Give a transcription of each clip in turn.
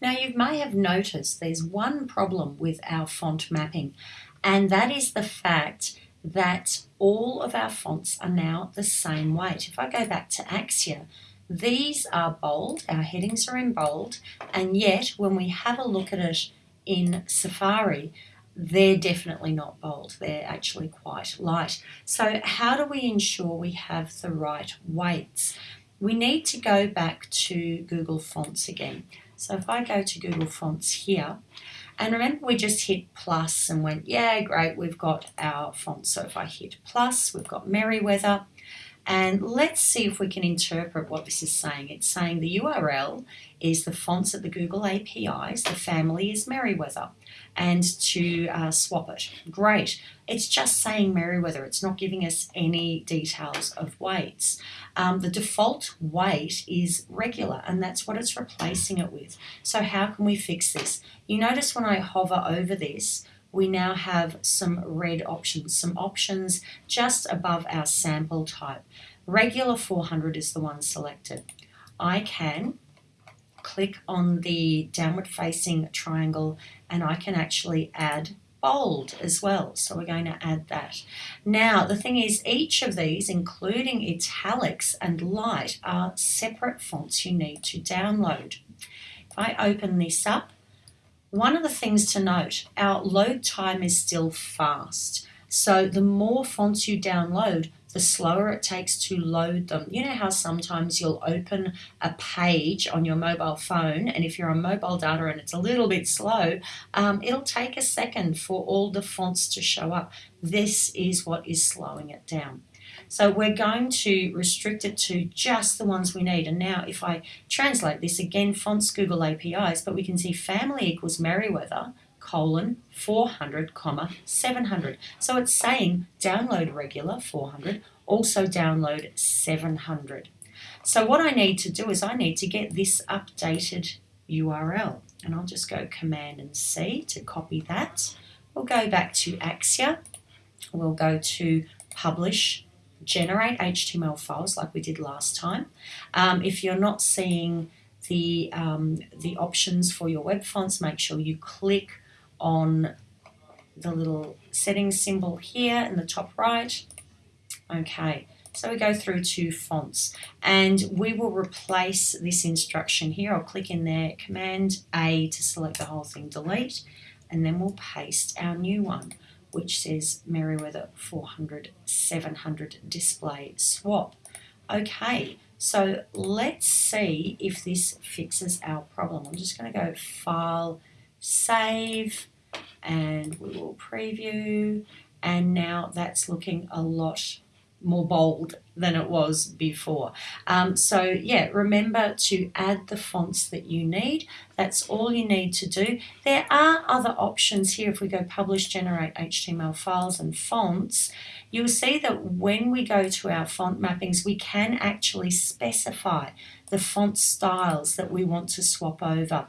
Now you may have noticed there's one problem with our font mapping and that is the fact that all of our fonts are now the same weight. If I go back to Axure, these are bold, our headings are in bold, and yet when we have a look at it in Safari, they're definitely not bold. They're actually quite light. So how do we ensure we have the right weights? We need to go back to Google Fonts again. So if I go to Google Fonts here, and remember we just hit plus and went, yeah, great, we've got our font. So if I hit plus, we've got Merriweather. And let's see if we can interpret what this is saying. It's saying the URL is the fonts at the Google APIs, the family is Merriweather, and to uh, swap it. Great. It's just saying Merriweather. It's not giving us any details of weights. Um, the default weight is regular, and that's what it's replacing it with. So how can we fix this? You notice when I hover over this, we now have some red options, some options just above our sample type. Regular 400 is the one selected. I can click on the downward facing triangle and I can actually add bold as well. So we're going to add that. Now, the thing is, each of these, including italics and light, are separate fonts you need to download. If I open this up, one of the things to note, our load time is still fast. So the more fonts you download, the slower it takes to load them. You know how sometimes you'll open a page on your mobile phone, and if you're on mobile data and it's a little bit slow, um, it'll take a second for all the fonts to show up. This is what is slowing it down. So we're going to restrict it to just the ones we need. And now if I translate this again, fonts Google APIs, but we can see family equals Merriweather, colon 400 comma 700 so it's saying download regular 400 also download 700 so what I need to do is I need to get this updated URL and I'll just go command and C to copy that. We'll go back to Axure. we'll go to publish generate HTML files like we did last time. Um, if you're not seeing the, um, the options for your web fonts, make sure you click on the little settings symbol here in the top right. Okay, so we go through to fonts and we will replace this instruction here. I'll click in there, Command A to select the whole thing, delete, and then we'll paste our new one which says Merriweather 400 700 display swap. Okay, so let's see if this fixes our problem. I'm just going to go File, Save, and we will preview. And now that's looking a lot more bold than it was before. Um, so yeah, remember to add the fonts that you need. That's all you need to do. There are other options here. If we go publish, generate HTML files and fonts, you'll see that when we go to our font mappings, we can actually specify the font styles that we want to swap over.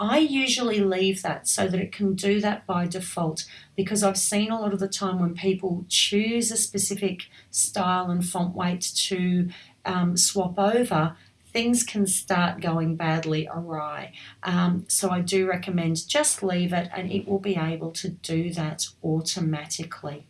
I usually leave that so that it can do that by default because I've seen a lot of the time when people choose a specific style and font weight to um, swap over, things can start going badly awry. Um, so I do recommend just leave it and it will be able to do that automatically.